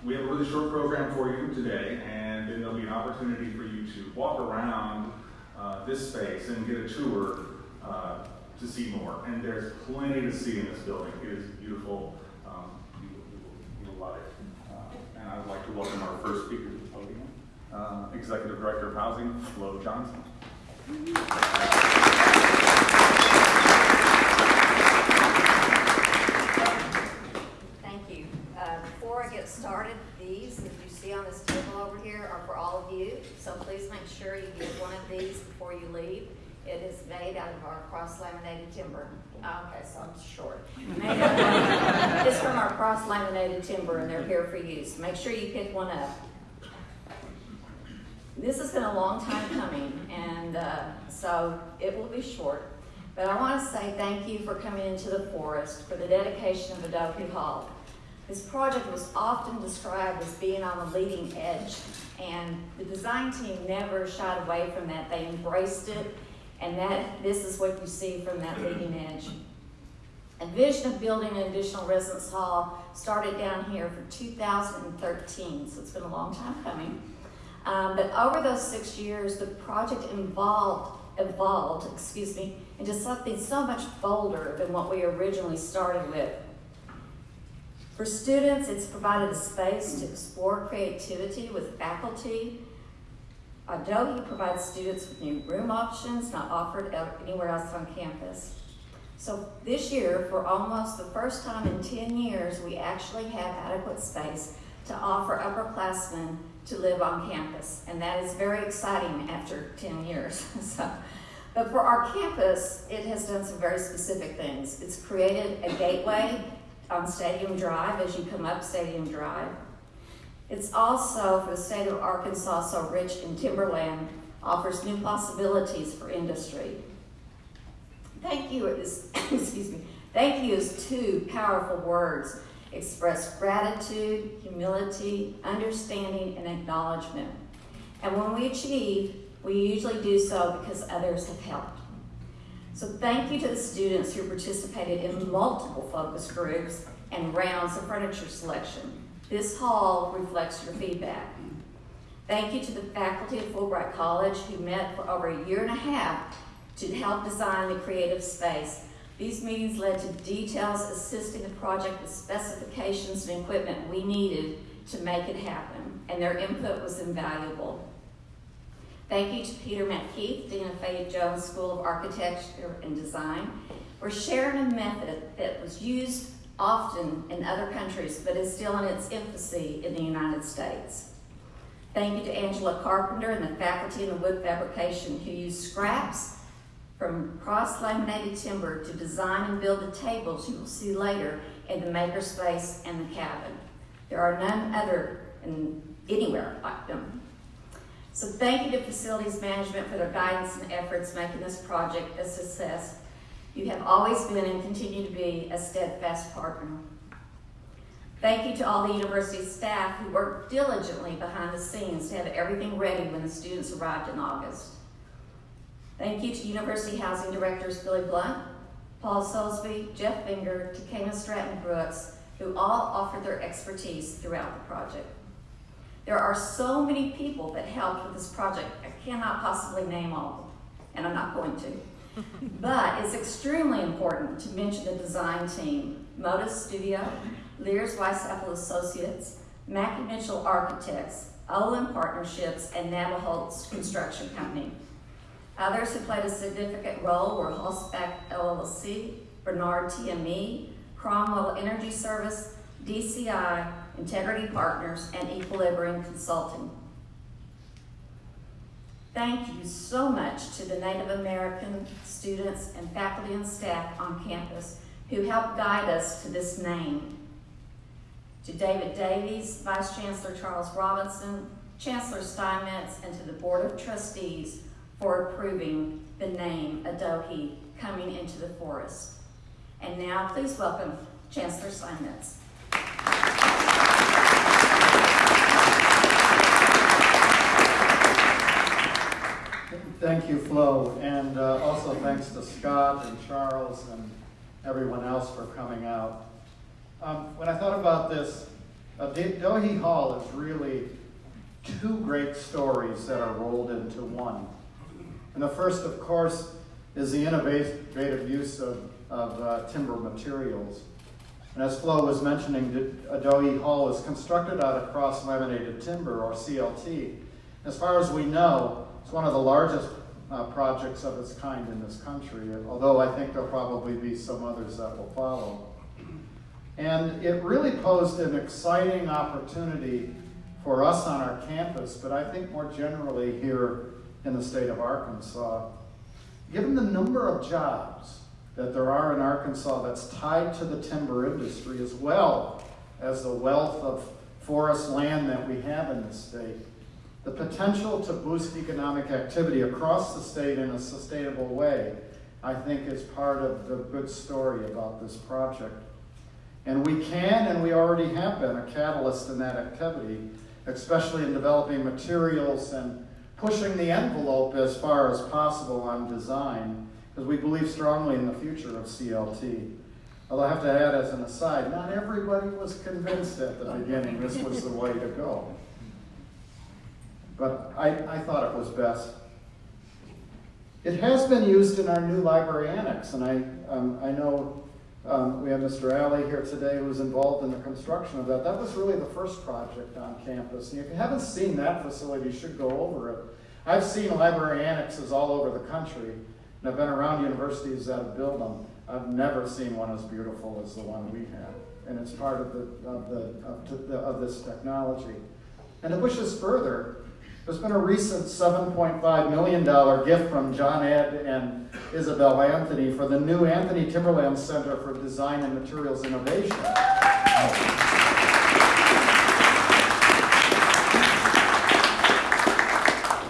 Uh, we have a really short program for you today, and then there'll be an opportunity for you to walk around uh, this space and get a tour uh, to see more. And there's plenty to see in this building. It is beautiful. Um, you, you, you will love it. Uh, and I would like to welcome our first speaker to the podium, Executive Director of Housing, Flo Johnson. Thank you. Uh, before I get started, these that you see on this table over here are for all of you. So please make sure you get one of these before you leave. It is made out of our cross-laminated timber. Okay, so I'm short. it's from our cross-laminated timber, and they're here for use. Make sure you pick one up this has been a long time coming, and uh, so it will be short. But I want to say thank you for coming into the forest for the dedication of Adohi Hall. This project was often described as being on the leading edge, and the design team never shied away from that. They embraced it, and that this is what you see from that leading edge. A vision of building an additional residence hall started down here for 2013, so it's been a long time coming. Um, but over those six years, the project involved, evolved, excuse me, into something so much bolder than what we originally started with. For students, it's provided a space to explore creativity with faculty. Adohi provides students with new room options not offered anywhere else on campus. So this year, for almost the first time in 10 years, we actually have adequate space to offer upperclassmen to live on campus, and that is very exciting after 10 years. so, but for our campus, it has done some very specific things. It's created a gateway on Stadium Drive as you come up Stadium Drive. It's also, for the state of Arkansas, so rich in timberland, offers new possibilities for industry. Thank you is, excuse me, thank you is two powerful words express gratitude, humility, understanding, and acknowledgement. And when we achieve, we usually do so because others have helped. So thank you to the students who participated in multiple focus groups and rounds of furniture selection. This hall reflects your feedback. Thank you to the faculty at Fulbright College who met for over a year and a half to help design the creative space these meetings led to details assisting the project with specifications and equipment we needed to make it happen, and their input was invaluable. Thank you to Peter MacKeith, Dean of Fay Jones School of Architecture and Design, for sharing a method that was used often in other countries, but is still in its infancy in the United States. Thank you to Angela Carpenter and the faculty in the wood fabrication who used scraps from cross-laminated timber to design and build the tables you will see later in the makerspace and the cabin. There are none other in anywhere like them. So thank you to Facilities Management for their guidance and efforts making this project a success. You have always been and continue to be a steadfast partner. Thank you to all the university staff who worked diligently behind the scenes to have everything ready when the students arrived in August. Thank you to University Housing Directors Billy Blunt, Paul Soulsby, Jeff Finger, Takena Stratton Brooks, who all offered their expertise throughout the project. There are so many people that helped with this project, I cannot possibly name all and I'm not going to. but it's extremely important to mention the design team, Modus Studio, Leers Weinzapfel Associates, Mackey Mitchell Architects, Olin Partnerships, and Nabholz Construction Company. Others who played a significant role were Hulsbeck LLC, Bernhard TME, Cromwell Energy Service, DCI, Integrity Partners, and Equilibrium Consulting. Thank you so much to the Native American students and faculty and staff on campus who helped guide us to this name. To David Davies, Vice Chancellor Charles Robinson, Chancellor Steinmetz, and to the Board of Trustees for approving the name Adohi coming into the forest. And now, please welcome Chancellor Steinmetz. Thank you, Flo, and uh, also thanks to Scott and Charles and everyone else for coming out. Um, when I thought about this, uh, Hall is really two great stories that are rolled into one. And the first, of course, is the innovative use of, of uh, timber materials. And as Flo was mentioning, Adohi Hall is constructed out of cross-laminated timber, or CLT. As far as we know, it's one of the largest uh, projects of its kind in this country, although I think there'll probably be some others that will follow. And it really posed an exciting opportunity for us on our campus, but I think more generally here in the state of Arkansas. Given the number of jobs that there are in Arkansas that's tied to the timber industry, as well as the wealth of forest land that we have in the state, the potential to boost economic activity across the state in a sustainable way, I think is part of the good story about this project. And we can and we already have been a catalyst in that activity, especially in developing materials and pushing the envelope as far as possible on design, because we believe strongly in the future of CLT. Although I have to add as an aside, not everybody was convinced at the beginning this was the way to go. But I, I thought it was best. It has been used in our new library annex, and I, um, I know um, we have Mr. Alley here today who was involved in the construction of that. That was really the first project on campus. And if you haven't seen that facility, you should go over it. I've seen library annexes all over the country, and I've been around universities that have built them. I've never seen one as beautiful as the one we have. And it's part of, the, of, the, of, the, of this technology. And it pushes further there's been a recent $7.5 million gift from John Ed and Isabel Anthony for the new Anthony Timberland Center for Design and Materials Innovation.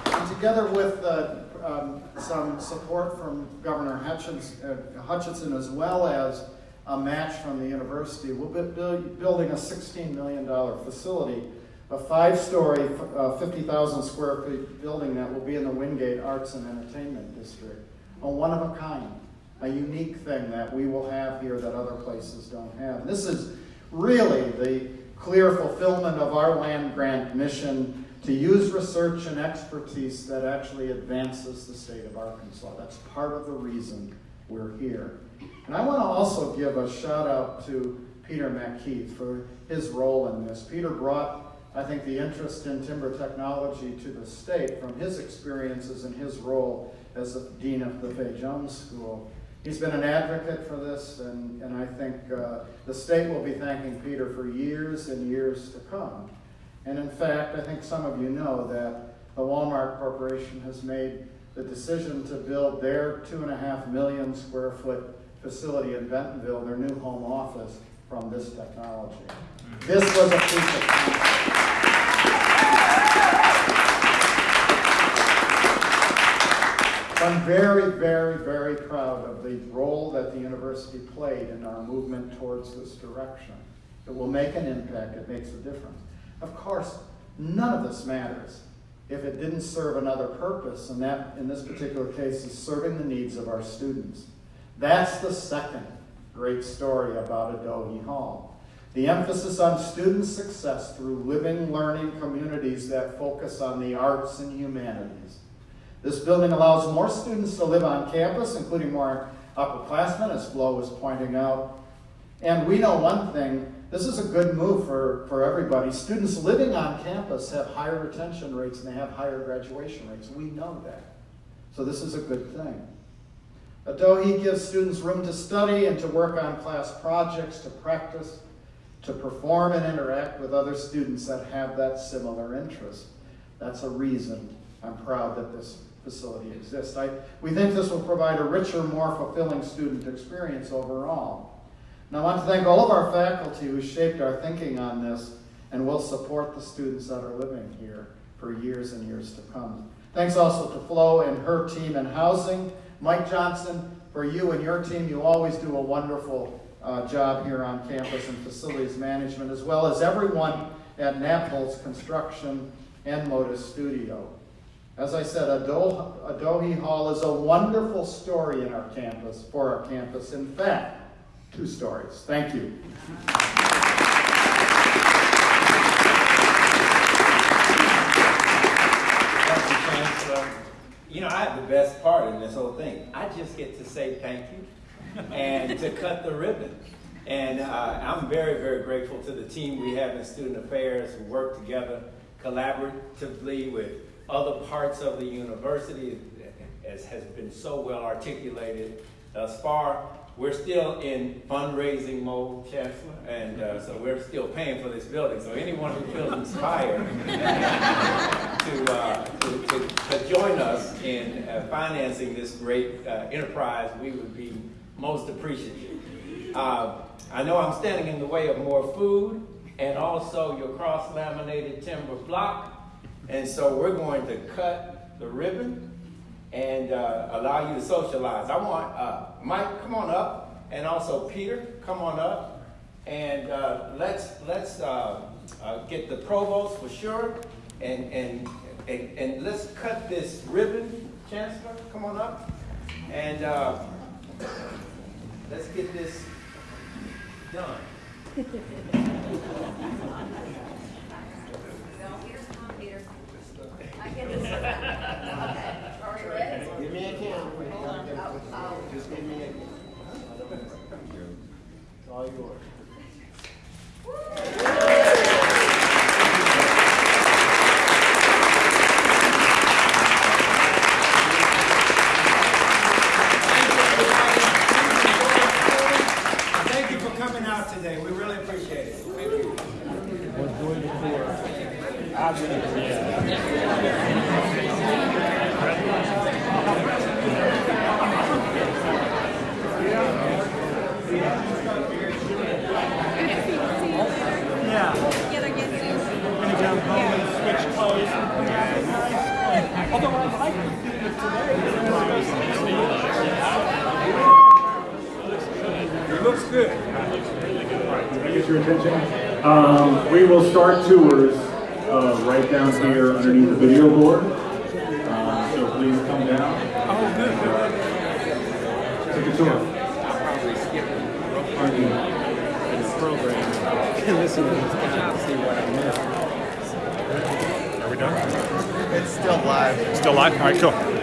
And together with uh, um, some support from Governor uh, Hutchinson as well as a match from the university, we'll be building a $16 million facility a five-story, uh, 50,000 square feet building that will be in the Windgate Arts and Entertainment District. A one of a kind, a unique thing that we will have here that other places don't have. This is really the clear fulfillment of our land grant mission to use research and expertise that actually advances the state of Arkansas. That's part of the reason we're here. And I want to also give a shout out to Peter MacKeith for his role in this. Peter brought, I think, the interest in timber technology to the state from his experiences and his role as the dean of the Fay Jones School. He's been an advocate for this, and, and I think uh, the state will be thanking Peter for years and years to come. And in fact, I think some of you know that the Walmart Corporation has made the decision to build their two and a half million square foot facility in Bentonville, their new home office, from this technology. This was a piece of I'm very, very, very proud of the role that the university played in our movement towards this direction. It will make an impact, it makes a difference. Of course, none of this matters if it didn't serve another purpose, and that, in this particular case, is serving the needs of our students. That's the second great story about Adohi Hall. The emphasis on student success through living, learning communities that focus on the arts and humanities. This building allows more students to live on campus, including more upperclassmen, as Flo was pointing out. And we know one thing, this is a good move for, for everybody. Students living on campus have higher retention rates and they have higher graduation rates. We know that. So this is a good thing. Adohi gives students room to study and to work on class projects, to practice, to perform and interact with other students that have that similar interest. That's a reason I'm proud that this facility exists. I, we think this will provide a richer, more fulfilling student experience overall. I want to thank all of our faculty who shaped our thinking on this and will support the students that are living here for years and years to come. Thanks also to Flo and her team in housing. Mike Johnson, for you and your team, you always do a wonderful uh, job here on campus and facilities management, as well as everyone at Nabholz Construction and Modus Studio. As I said, Adohi Hall is a wonderful story in our campus, for our campus. In fact, two stories. Thank you. You know, I have the best part in this whole thing. I just get to say thank you and to cut the ribbon. And uh, I'm very, very grateful to the team we have in Student Affairs who work together collaboratively with other parts of the university, as has been so well articulated thus far. We're still in fundraising mode, Chancellor, and uh, so we're still paying for this building. So anyone who feels inspired to, uh, to, to, to, join us in uh, financing this great uh, enterprise, we would be most appreciative. Uh, I know I'm standing in the way of more food and also your cross-laminated timber block. And so we're going to cut the ribbon and uh, allow you to socialize. I want uh, Mike, come on up, and also Peter, come on up, and uh, let's let's uh, uh, get the provost for sure, and, and and and let's cut this ribbon. Chancellor, come on up, and uh, let's get this done. all yours. Thank you for coming out today. We really appreciate it. Thank you. looks good. I get your attention. Um, we will start tours uh, right down here underneath the video board. Uh, so please come down. Oh, good. Uh, take a tour. I'll probably skip Pardon in the program and listen to this guy to see what I missed. Are we done? It's still live. Still live? All right, cool.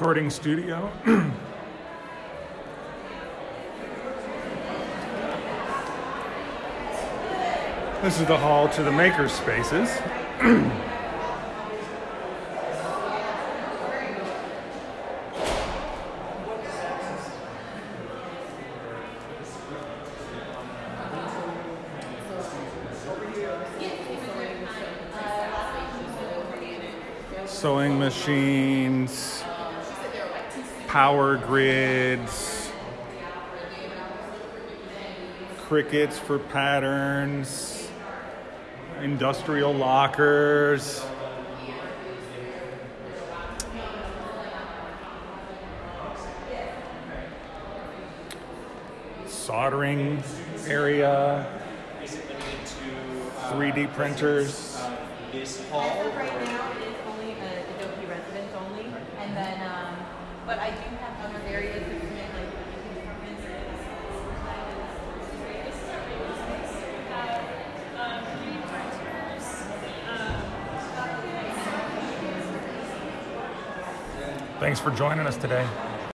Recording studio. This is the hall to the maker spaces. Sewing machines, power grids, Cricuts for patterns, industrial lockers. Soldering area, Is it limited to? uh, 3D printers. This hall? of right now, it is only uh, Adohi residents only, and then, um, but I do have other areas to submit, like, departments. Thanks for joining us today.